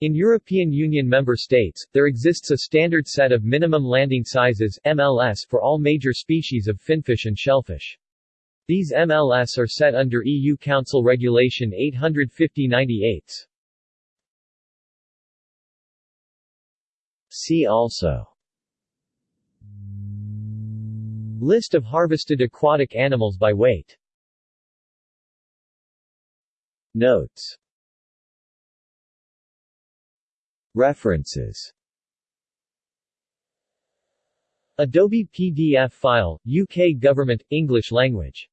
In European Union member states, there exists a standard set of minimum landing sizes MLS for all major species of finfish and shellfish. These MLS are set under EU Council Regulation 850-98. See also List of harvested aquatic animals by weight Notes References. Adobe PDF file, UK Government, English language